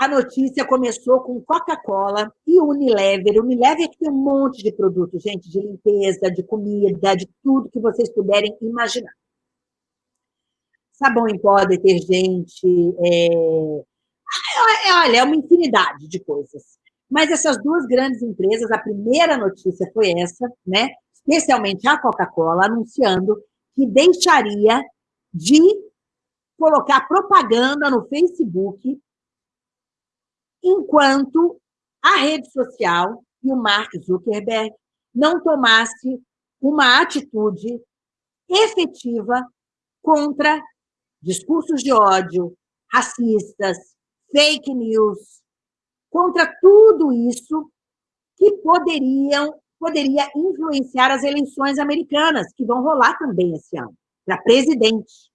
a notícia começou com Coca-Cola e Unilever. Unilever que tem um monte de produtos, gente, de limpeza, de comida, de tudo que vocês puderem imaginar. Sabão em pó, detergente, é... é olha, é uma infinidade de coisas. Mas essas duas grandes empresas, a primeira notícia foi essa, né? especialmente a Coca-Cola, anunciando que deixaria de colocar propaganda no Facebook enquanto a rede social e o Mark Zuckerberg não tomasse uma atitude efetiva contra discursos de ódio, racistas, fake news, contra tudo isso que poderiam poderia influenciar as eleições americanas, que vão rolar também esse ano, para presidente.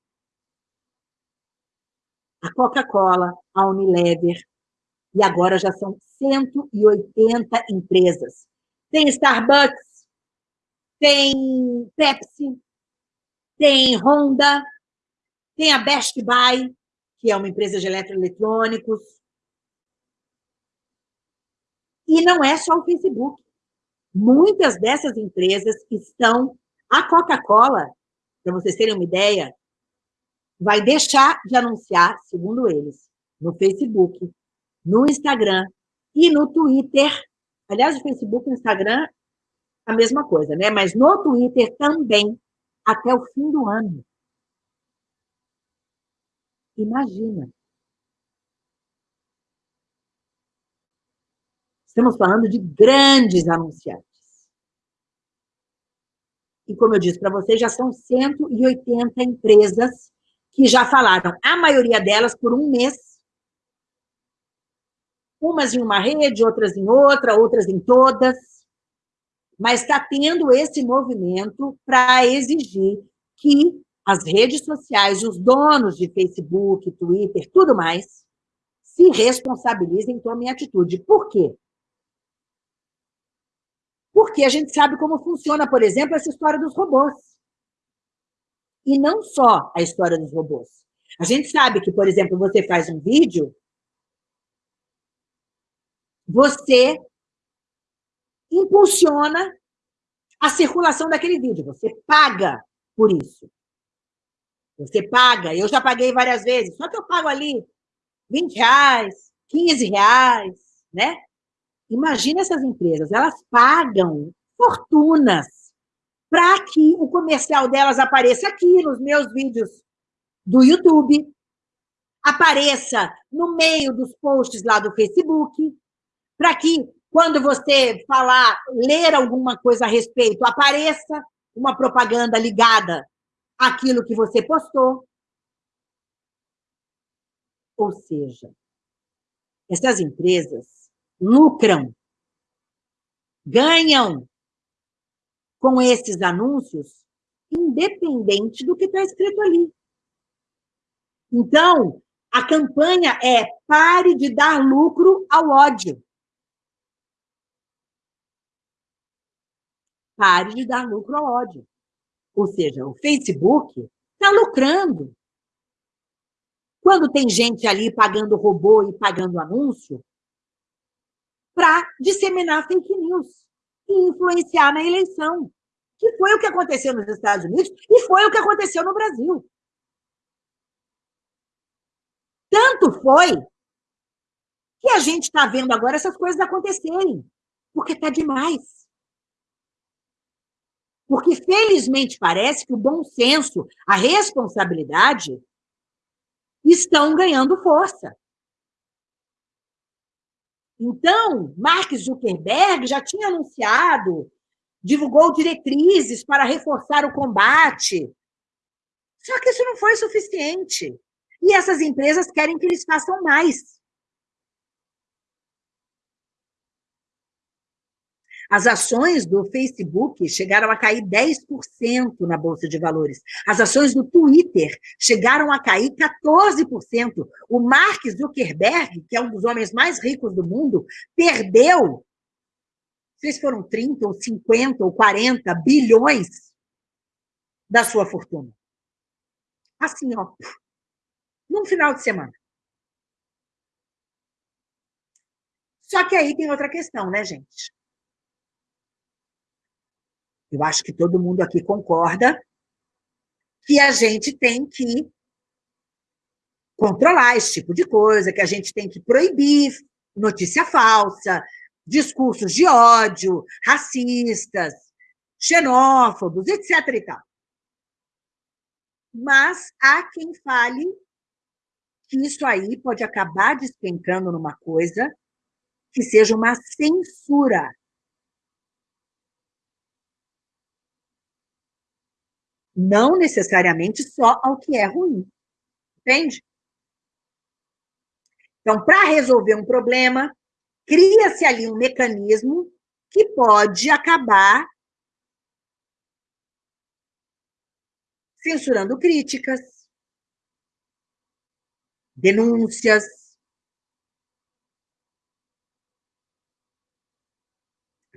A Coca-Cola, a Unilever, e agora já são 180 empresas. Tem Starbucks, tem Pepsi, tem Honda, tem a Best Buy, que é uma empresa de eletroeletrônicos. E não é só o Facebook. Muitas dessas empresas estão... A Coca-Cola, para vocês terem uma ideia, vai deixar de anunciar, segundo eles, no Facebook, no Instagram e no Twitter. Aliás, o Facebook e o Instagram, a mesma coisa, né? Mas no Twitter também, até o fim do ano. Imagina. Estamos falando de grandes anunciantes. E, como eu disse para vocês, já são 180 empresas que já falaram, a maioria delas por um mês, umas em uma rede, outras em outra, outras em todas, mas está tendo esse movimento para exigir que as redes sociais, os donos de Facebook, Twitter, tudo mais, se responsabilizem tomem atitude. Por quê? Porque a gente sabe como funciona, por exemplo, essa história dos robôs. E não só a história dos robôs. A gente sabe que, por exemplo, você faz um vídeo você impulsiona a circulação daquele vídeo, você paga por isso. Você paga, eu já paguei várias vezes, só que eu pago ali 20 reais, 15 reais, né? Imagina essas empresas, elas pagam fortunas para que o comercial delas apareça aqui nos meus vídeos do YouTube, apareça no meio dos posts lá do Facebook, para que, quando você falar, ler alguma coisa a respeito, apareça uma propaganda ligada àquilo que você postou. Ou seja, essas empresas lucram, ganham com esses anúncios, independente do que está escrito ali. Então, a campanha é pare de dar lucro ao ódio. Pare de dar lucro ao ódio. Ou seja, o Facebook está lucrando. Quando tem gente ali pagando robô e pagando anúncio, para disseminar fake news e influenciar na eleição, que foi o que aconteceu nos Estados Unidos e foi o que aconteceu no Brasil. Tanto foi que a gente está vendo agora essas coisas acontecerem, porque está demais. Porque, felizmente, parece que o bom senso, a responsabilidade, estão ganhando força. Então, Mark Zuckerberg já tinha anunciado, divulgou diretrizes para reforçar o combate. Só que isso não foi suficiente. E essas empresas querem que eles façam mais. As ações do Facebook chegaram a cair 10% na Bolsa de Valores. As ações do Twitter chegaram a cair 14%. O Mark Zuckerberg, que é um dos homens mais ricos do mundo, perdeu, se foram 30 ou 50 ou 40 bilhões da sua fortuna. Assim, ó, num final de semana. Só que aí tem outra questão, né, gente? Eu acho que todo mundo aqui concorda que a gente tem que controlar esse tipo de coisa, que a gente tem que proibir notícia falsa, discursos de ódio, racistas, xenófobos, etc. E tal. Mas há quem fale que isso aí pode acabar despencando numa coisa que seja uma censura. Não necessariamente só ao que é ruim. Entende? Então, para resolver um problema, cria-se ali um mecanismo que pode acabar censurando críticas, denúncias.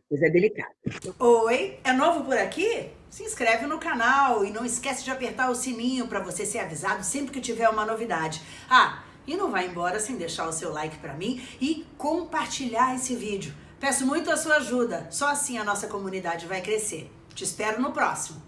A coisa é delicada. Oi, é novo por aqui? Se inscreve no canal e não esquece de apertar o sininho para você ser avisado sempre que tiver uma novidade. Ah, e não vai embora sem deixar o seu like para mim e compartilhar esse vídeo. Peço muito a sua ajuda, só assim a nossa comunidade vai crescer. Te espero no próximo.